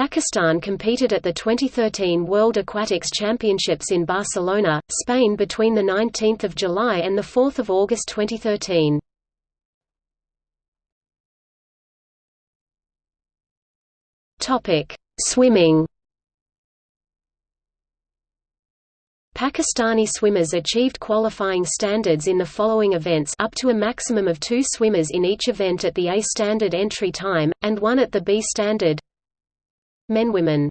Pakistan competed at the 2013 World Aquatics Championships in Barcelona, Spain between 19 July and 4 August 2013. Swimming Pakistani swimmers achieved qualifying standards in the following events up to a maximum of two swimmers in each event at the A standard entry time, and one at the B standard Men Women